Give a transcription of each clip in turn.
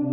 Zum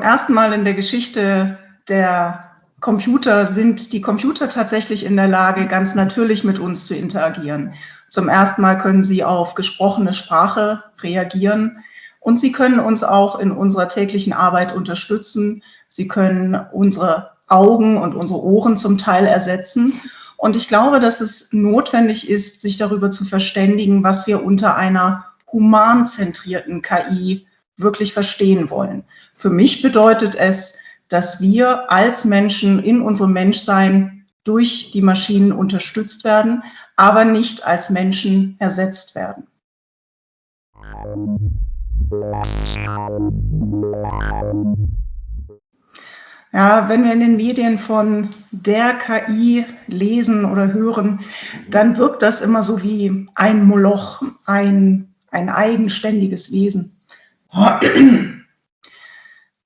ersten Mal in der Geschichte der Computer sind die Computer tatsächlich in der Lage, ganz natürlich mit uns zu interagieren. Zum ersten Mal können sie auf gesprochene Sprache reagieren und sie können uns auch in unserer täglichen Arbeit unterstützen. Sie können unsere Augen und unsere Ohren zum Teil ersetzen. Und ich glaube, dass es notwendig ist, sich darüber zu verständigen, was wir unter einer humanzentrierten KI wirklich verstehen wollen. Für mich bedeutet es, dass wir als Menschen in unserem Menschsein durch die Maschinen unterstützt werden, aber nicht als Menschen ersetzt werden. Ja, wenn wir in den Medien von der KI lesen oder hören, dann wirkt das immer so wie ein Moloch, ein, ein eigenständiges Wesen.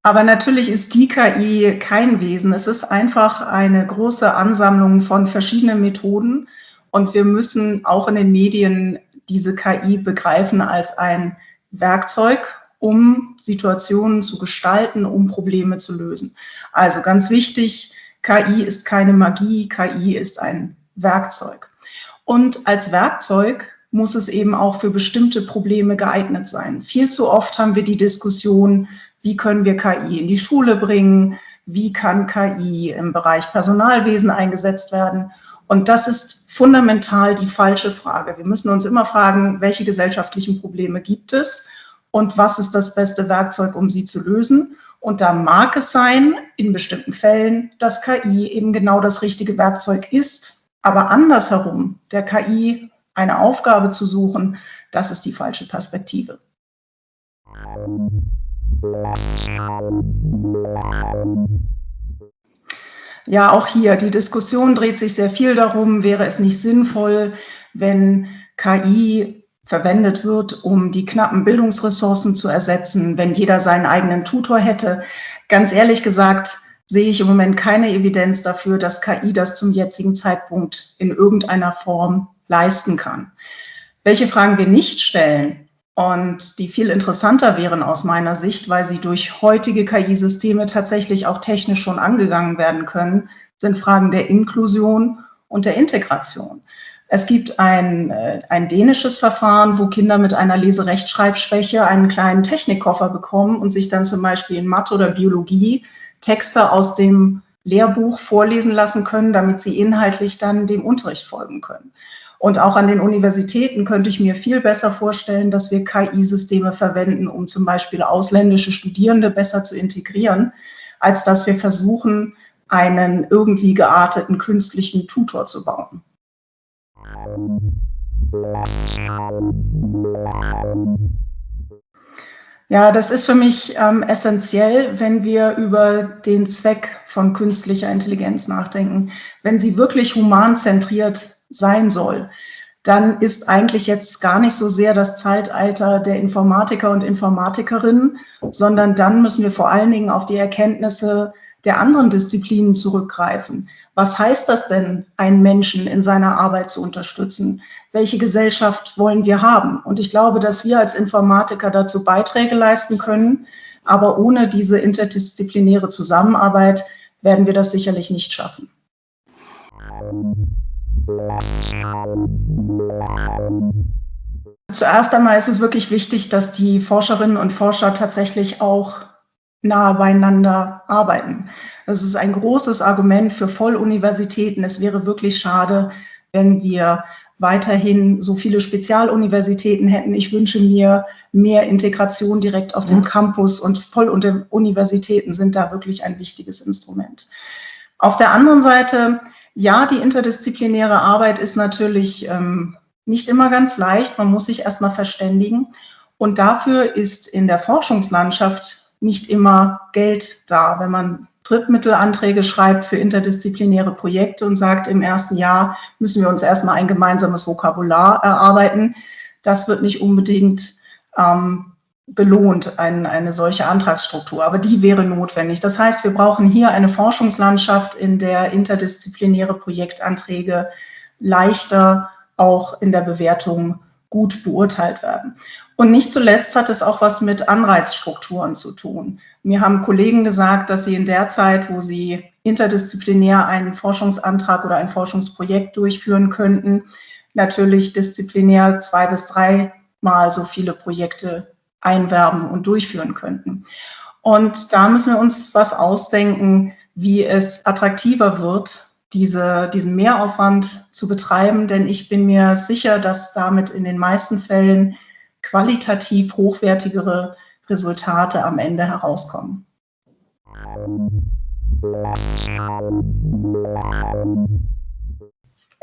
Aber natürlich ist die KI kein Wesen. Es ist einfach eine große Ansammlung von verschiedenen Methoden. Und wir müssen auch in den Medien diese KI begreifen als ein Werkzeug, um Situationen zu gestalten, um Probleme zu lösen. Also ganz wichtig, KI ist keine Magie, KI ist ein Werkzeug. Und als Werkzeug muss es eben auch für bestimmte Probleme geeignet sein. Viel zu oft haben wir die Diskussion, wie können wir KI in die Schule bringen? Wie kann KI im Bereich Personalwesen eingesetzt werden? Und das ist fundamental die falsche Frage. Wir müssen uns immer fragen, welche gesellschaftlichen Probleme gibt es und was ist das beste Werkzeug, um sie zu lösen? Und da mag es sein, in bestimmten Fällen, dass KI eben genau das richtige Werkzeug ist. Aber andersherum, der KI eine Aufgabe zu suchen, das ist die falsche Perspektive. Ja, auch hier, die Diskussion dreht sich sehr viel darum, wäre es nicht sinnvoll, wenn KI verwendet wird, um die knappen Bildungsressourcen zu ersetzen, wenn jeder seinen eigenen Tutor hätte. Ganz ehrlich gesagt, sehe ich im Moment keine Evidenz dafür, dass KI das zum jetzigen Zeitpunkt in irgendeiner Form leisten kann. Welche Fragen wir nicht stellen, und die viel interessanter wären aus meiner Sicht, weil sie durch heutige KI-Systeme tatsächlich auch technisch schon angegangen werden können, sind Fragen der Inklusion und der Integration. Es gibt ein, äh, ein dänisches Verfahren, wo Kinder mit einer Leserechtschreibschwäche einen kleinen Technikkoffer bekommen und sich dann zum Beispiel in Mathe oder Biologie Texte aus dem Lehrbuch vorlesen lassen können, damit sie inhaltlich dann dem Unterricht folgen können. Und auch an den Universitäten könnte ich mir viel besser vorstellen, dass wir KI-Systeme verwenden, um zum Beispiel ausländische Studierende besser zu integrieren, als dass wir versuchen, einen irgendwie gearteten künstlichen Tutor zu bauen. Ja, das ist für mich ähm, essentiell, wenn wir über den Zweck von künstlicher Intelligenz nachdenken. Wenn sie wirklich humanzentriert sein soll, dann ist eigentlich jetzt gar nicht so sehr das Zeitalter der Informatiker und Informatikerinnen, sondern dann müssen wir vor allen Dingen auf die Erkenntnisse der anderen Disziplinen zurückgreifen. Was heißt das denn, einen Menschen in seiner Arbeit zu unterstützen? Welche Gesellschaft wollen wir haben? Und ich glaube, dass wir als Informatiker dazu Beiträge leisten können, aber ohne diese interdisziplinäre Zusammenarbeit werden wir das sicherlich nicht schaffen. Zuerst einmal ist es wirklich wichtig, dass die Forscherinnen und Forscher tatsächlich auch nahe beieinander arbeiten. Das ist ein großes Argument für Volluniversitäten. Es wäre wirklich schade, wenn wir weiterhin so viele Spezialuniversitäten hätten. Ich wünsche mir mehr Integration direkt auf dem mhm. Campus und Volluniversitäten sind da wirklich ein wichtiges Instrument. Auf der anderen Seite ja, die interdisziplinäre Arbeit ist natürlich ähm, nicht immer ganz leicht. Man muss sich erstmal verständigen. Und dafür ist in der Forschungslandschaft nicht immer Geld da. Wenn man Drittmittelanträge schreibt für interdisziplinäre Projekte und sagt, im ersten Jahr müssen wir uns erstmal ein gemeinsames Vokabular erarbeiten, das wird nicht unbedingt ähm, belohnt, ein, eine solche Antragsstruktur. Aber die wäre notwendig. Das heißt, wir brauchen hier eine Forschungslandschaft, in der interdisziplinäre Projektanträge leichter auch in der Bewertung gut beurteilt werden. Und nicht zuletzt hat es auch was mit Anreizstrukturen zu tun. Mir haben Kollegen gesagt, dass sie in der Zeit, wo sie interdisziplinär einen Forschungsantrag oder ein Forschungsprojekt durchführen könnten, natürlich disziplinär zwei bis dreimal so viele Projekte einwerben und durchführen könnten. Und da müssen wir uns was ausdenken, wie es attraktiver wird, diese, diesen Mehraufwand zu betreiben, denn ich bin mir sicher, dass damit in den meisten Fällen qualitativ hochwertigere Resultate am Ende herauskommen.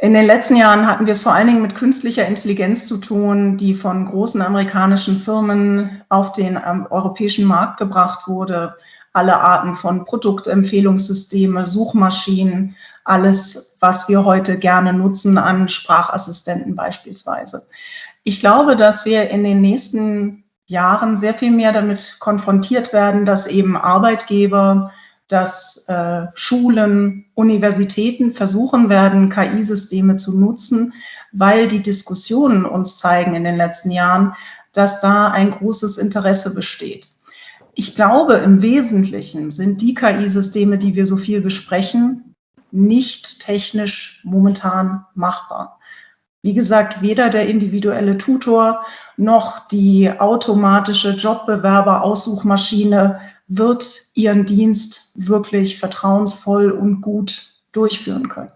In den letzten Jahren hatten wir es vor allen Dingen mit künstlicher Intelligenz zu tun, die von großen amerikanischen Firmen auf den ähm, europäischen Markt gebracht wurde. Alle Arten von Produktempfehlungssysteme, Suchmaschinen, alles, was wir heute gerne nutzen an Sprachassistenten beispielsweise. Ich glaube, dass wir in den nächsten Jahren sehr viel mehr damit konfrontiert werden, dass eben Arbeitgeber, dass äh, Schulen, Universitäten versuchen werden, KI-Systeme zu nutzen, weil die Diskussionen uns zeigen in den letzten Jahren, dass da ein großes Interesse besteht. Ich glaube, im Wesentlichen sind die KI-Systeme, die wir so viel besprechen, nicht technisch momentan machbar. Wie gesagt, weder der individuelle Tutor noch die automatische Jobbewerber-Aussuchmaschine wird ihren Dienst wirklich vertrauensvoll und gut durchführen können.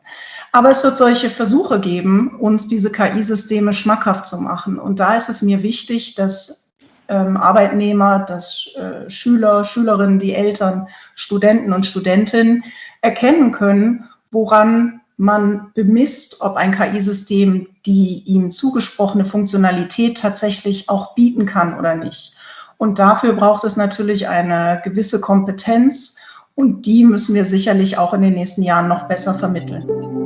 Aber es wird solche Versuche geben, uns diese KI-Systeme schmackhaft zu machen. Und da ist es mir wichtig, dass ähm, Arbeitnehmer, dass äh, Schüler, Schülerinnen, die Eltern, Studenten und Studentinnen erkennen können, woran man bemisst, ob ein KI-System die ihm zugesprochene Funktionalität tatsächlich auch bieten kann oder nicht. Und dafür braucht es natürlich eine gewisse Kompetenz und die müssen wir sicherlich auch in den nächsten Jahren noch besser vermitteln.